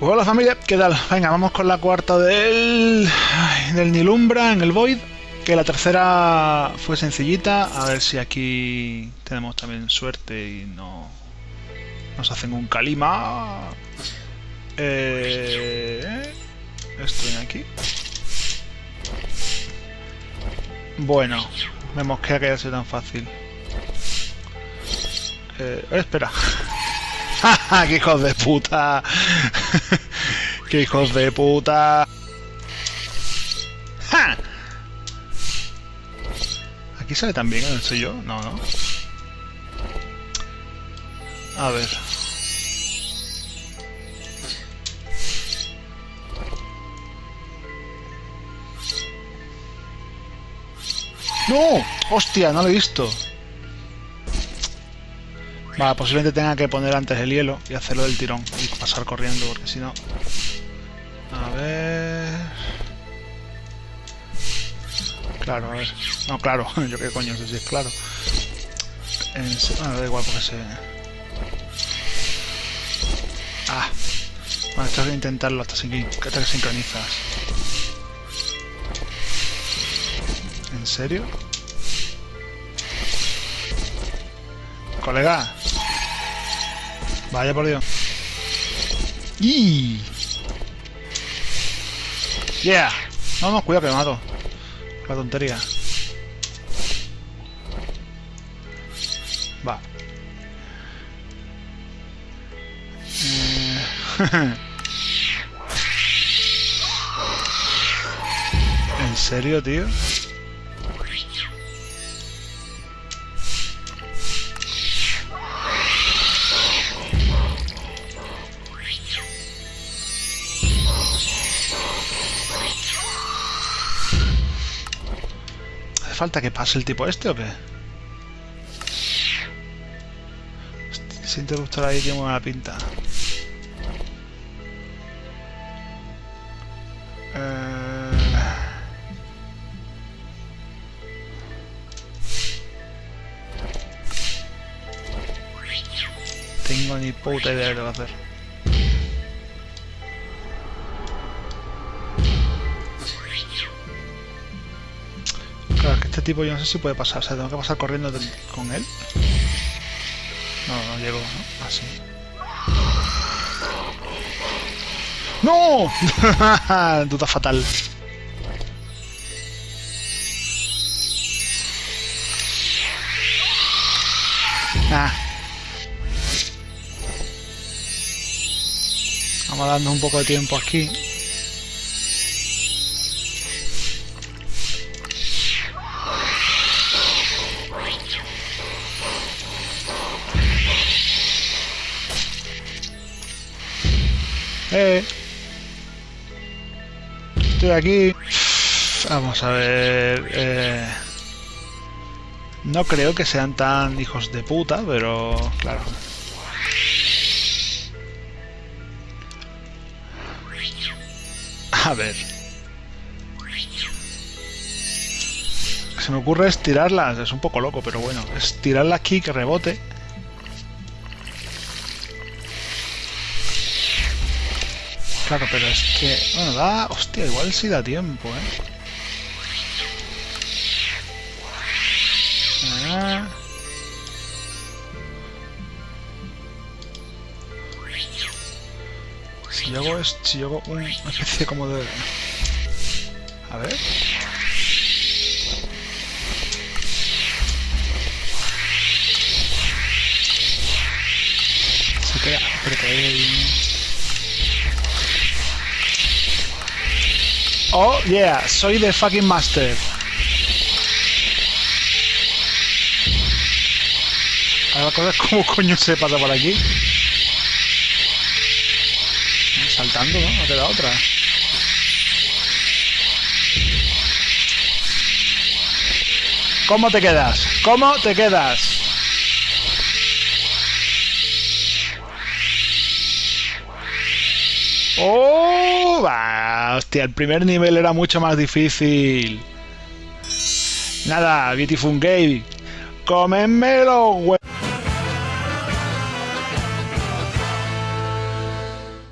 Hola familia, ¿qué tal? Venga, vamos con la cuarta del, del Nilumbra en el Void. Que la tercera fue sencillita. A ver si aquí tenemos también suerte y no nos hacen un calima. Eh, estoy aquí. Bueno, vemos que haya sido tan fácil. Eh, espera. ¡Qué hijos de puta! ¡Qué hijos de puta! ¡Ja! ¿Aquí sale también? ¿No soy yo? No, no. A ver. ¡No! ¡Hostia! No lo he visto. Vale, posiblemente tenga que poner antes el hielo y hacerlo del tirón y pasar corriendo, porque si no... A ver... Claro, a ver... No, claro, yo qué coño sé si es claro. En... Bueno, da igual porque se... Ah. Bueno, esto hay que intentarlo hasta, sin... hasta que sincronizas. ¿En serio? Colega. Vaya por Dios. ¡Y! ¡Yeah! No, no, cuidado que me mato. La tontería. Va. Eh, ¿En serio, tío? Falta que pase el tipo este o qué? Ese interruptor ahí tiene buena pinta. Eh... Tengo ni puta idea de lo que hacer. Tipo yo no sé si puede pasar, o sea, tengo que pasar corriendo con él. No, no llego, ¿no? Así. ¡No! Duda fatal. Ah. Vamos dando un poco de tiempo aquí. Eh. Estoy aquí. Vamos a ver. Eh. No creo que sean tan hijos de puta, pero claro. A ver. Se me ocurre es tirarlas. Es un poco loco, pero bueno. Es tirarla aquí, que rebote. Claro, pero es que... Bueno, da... Hostia, igual sí da tiempo, ¿eh? Ah. Si yo hago, si yo hago una especie como de... A ver... Se queda... Pero que Oh, yeah, soy de fucking master. Ahora cosas como coño se pasa por aquí. Saltando, ¿no? No queda otra. ¿Cómo te quedas? ¿Cómo te quedas? ¡Oh! Va, hostia, el primer nivel era mucho más difícil. Nada, Beautiful Game. ¡Cómenme los